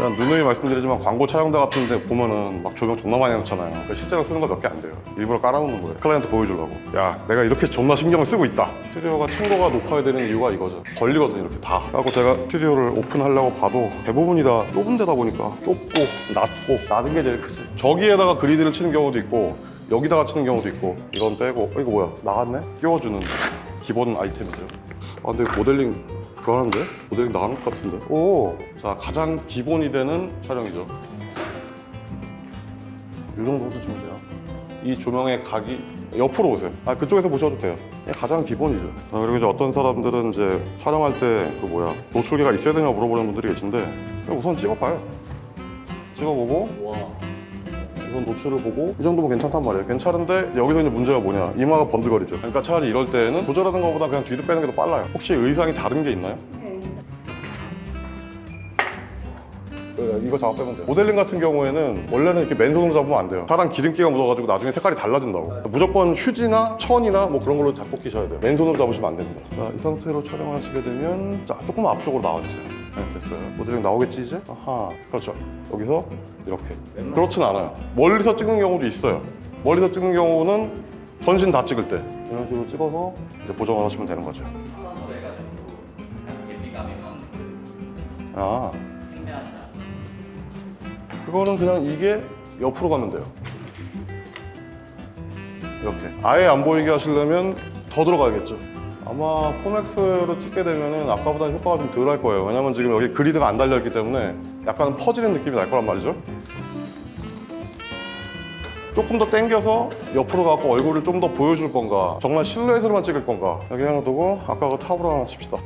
그냥 누누이 말씀드리지만 광고 촬영대 같은 데 보면은 막 조명 존나 많이 해놓잖아요. 그러니까 실제로 쓰는 거 몇 개 안 돼요. 일부러 깔아놓는 거예요. 클라이언트 보여주려고. 야 내가 이렇게 존나 신경을 쓰고 있다. 스튜디오가 층고가 높아야 되는 이유가 이거죠. 걸리거든요 이렇게 다. 그래갖고 제가 스튜디오를 오픈하려고 봐도 대부분이 다 좁은 데다 보니까 좁고 낮고 낮은 게 제일 크지. 저기에다가 그리드를 치는 경우도 있고 여기다가 치는 경우도 있고 이건 빼고. 어, 이거 뭐야? 나갔네? 끼워주는 기본 아이템이죠. 아 근데 모델링 하는데? 모델링 나가는 것 같은데? 오! 자 가장 기본이 되는 촬영이죠 이 정도 해주시면 돼요 이 조명의 각이 옆으로 오세요 아 그쪽에서 보셔도 돼요 가장 기본이죠 아, 그리고 이제 어떤 사람들은 이제 촬영할 때 그 뭐야 노출기가 있어야 되냐 물어보는 분들이 계신데 우선 찍어봐요 찍어보고 와. 우선 노출을 보고 이 정도면 괜찮단 말이에요. 괜찮은데 여기서 이제 문제가 뭐냐? 이마가 번들거리죠. 그러니까 차라리 이럴 때는 조절하는 것보다 그냥 뒤로 빼는 게 더 빨라요. 혹시 의상이 다른 게 있나요? 네, 이거 작업 빼면 돼요. 모델링 같은 경우에는 원래는 이렇게 맨손으로 잡으면 안 돼요. 차랑 기름기가 묻어가지고 나중에 색깔이 달라진다고. 무조건 휴지나 천이나 뭐 그런 걸로 잡고 끼셔야 돼요. 맨손으로 잡으시면 안 됩니다. 자, 이 상태로 촬영하시게 되면 자 조금 앞쪽으로 나와주세요 네, 됐어요. 모델링 나오겠지 이제? 아하 그렇죠. 여기서 이렇게. 그렇진 않아요. 멀리서 찍는 경우도 있어요. 멀리서 찍는 경우는 전신 다 찍을 때. 이런 식으로 찍어서 이제 보정을 하시면 되는 거죠. 아. 그거는 그냥 이게 옆으로 가면 돼요. 이렇게. 아예 안 보이게 하시려면 더 들어가야겠죠. 아마 포맥스로 찍게 되면은 아까보다는 효과가 좀 덜 할 거예요. 왜냐면 지금 여기 그리드가 안 달려있기 때문에 약간 퍼지는 느낌이 날 거란 말이죠. 조금 더 당겨서 옆으로 가고 얼굴을 좀 더 보여줄 건가 정말 실루엣으로만 찍을 건가 여기 하나 두고 아까 그 탑으로 하나 칩시다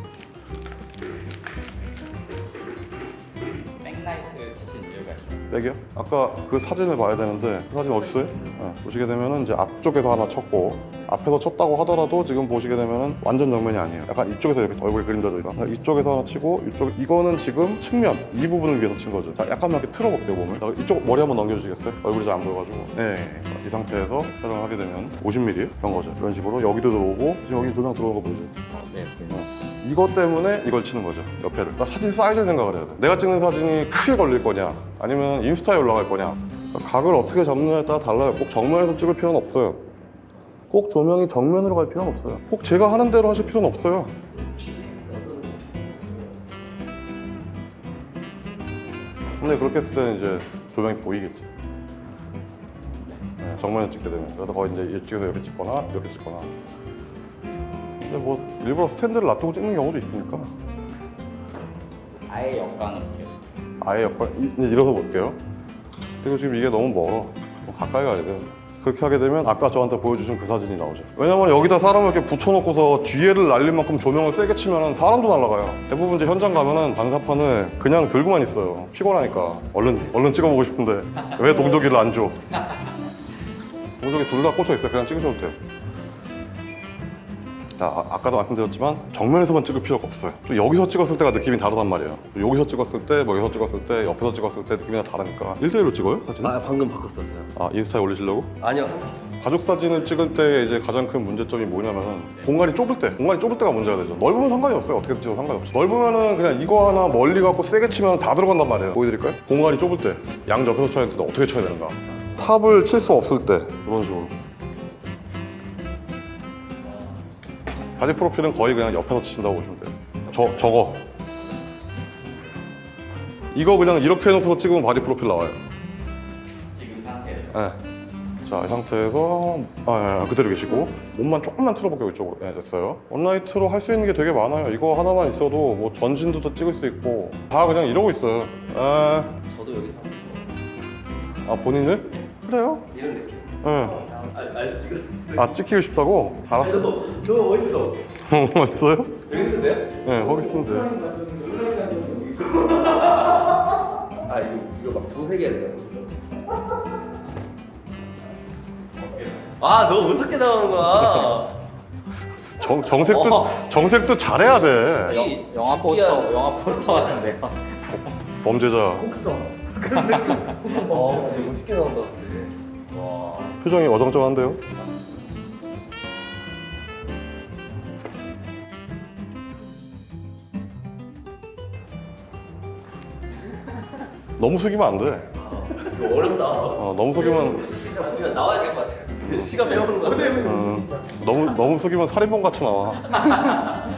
백라이트 치신 이유가 있어요. 백이요? 아까 그 사진을 봐야 되는데 그 사진 어디 있어요? 네, 보시게 되면은 이제 앞쪽에서 하나 쳤고 앞에서 쳤다고 하더라도 지금 보시게 되면은 완전 정면이 아니에요. 약간 이쪽에서 이렇게 얼굴이 그림자져 있다. 그러니까 이쪽에서 하나 치고 이쪽 이거는 지금 측면 이 부분을 위해서 친 거죠. 자, 약간만 이렇게 틀어볼게요 몸을. 자, 이쪽 머리 한번 넘겨주시겠어요? 얼굴이 잘 안 보여가지고. 네. 자, 이 상태에서 촬영하게 되면 50mm 이런 거죠. 이런 식으로 여기도 들어오고 지금 여기 조명 들어오는 거 보이죠? 아, 네. 네. 이것 때문에 이걸 치는 거죠 옆에를 그러니까 사진 사이즈를 생각을 해야 돼 내가 찍는 사진이 크게 걸릴 거냐 아니면 인스타에 올라갈 거냐 각을 어떻게 잡느냐에 따라 달라요 꼭 정면에서 찍을 필요는 없어요 꼭 조명이 정면으로 갈 필요는 없어요. 꼭 제가 하는 대로 하실 필요는 없어요. 근데 그렇게 했을 때는 이제 조명이 보이겠지. 네, 정면에 찍게 되면. 그래서 거의 이제 이쪽에서 이렇게 찍거나 이렇게 찍거나. 근데 뭐 일부러 스탠드를 놔두고 찍는 경우도 있으니까. 아예 역광을 볼게요. 아예 옆에 이- 일어서 볼게요. 그리고 지금 이게 너무 멀어. 좀 가까이 가야 돼요 그렇게 하게 되면 아까 저한테 보여주신 그 사진이 나오죠. 왜냐면 여기다 사람을 이렇게 붙여놓고서 뒤에를 날릴 만큼 조명을 세게 치면 사람도 날아가요. 대부분 이제 현장 가면은 반사판을 그냥 들고만 있어요. 피곤하니까. 얼른 얼른 찍어보고 싶은데 왜 동조기를 안 줘? 동조기 둘 다 꽂혀 있어요. 그냥 찍으셔도 돼요 자, 아, 아까도 말씀드렸지만 정면에서만 찍을 필요가 없어요. 또 여기서 찍었을 때가 느낌이 다르단 말이에요. 또 여기서 찍었을 때, 뭐 여기서 찍었을 때, 옆에서 찍었을 때 느낌이 다 다르니까 1대1로 찍어요? 사진? 아 방금 바꿨었어요. 아, 인스타에 올리시려고? 아니요. 가족 사진을 찍을 때 이제 가장 큰 문제점이 뭐냐면 공간이 좁을 때, 공간이 좁을 때가 문제가 되죠. 넓으면 상관이 없어요. 어떻게 찍어도 상관이 없어요. 넓으면은 그냥 이거 하나 멀리 갖고 세게 치면 다 들어간단 말이에요. 보여드릴까요? 공간이 좁을 때, 양 옆에서 쳐야 될때 어떻게 쳐야 되는가? top을 칠 수 없을 때 이런 식으로. 바디 프로필은 거의 그냥 옆에서 치신다고 보시면 돼요. 저, 저거. 이거 그냥 이렇게 해놓고서 찍으면 바디 프로필 나와요. 지금 상태에서 네. 자, 이 상태에서 아, 예, 예, 그대로 계시고 몸만 조금만 틀어볼게요 이쪽으로. 네, 됐어요. one light로 할 수 있는 게 되게 많아요. 이거 하나만 있어도 뭐 전신도 더 찍을 수 있고 다 그냥 이러고 있어요. 에, 저도 여기서 아 본인을? 그래요? 이런 느낌. 예. 아, 아 이거 아 찍히고 싶다고? 알았어. 저거 멋있어. 멋있어요? 여기 쓰는데요? 네, 거기 있으면 돼요. 아 이거 이거 막 정색해야 돼요. 아 너무 무섭게 나오는 거야. 정, 정색도 어. 정색도 잘해야 돼. 이 영화 포스터, 영화 포스터 같은데요. 범죄자. 그런 느낌. 어 되게 멋있게 나온다. 와. 표정이 어정쩡한데요? 너무 속이면 안 돼. 이거 어렵다. 어, 너무 속이면 아, 진짜 나와야 될 것 같아. 시간 배우는 거. 음, 너무 너무 속이면 살인범 같이 나와.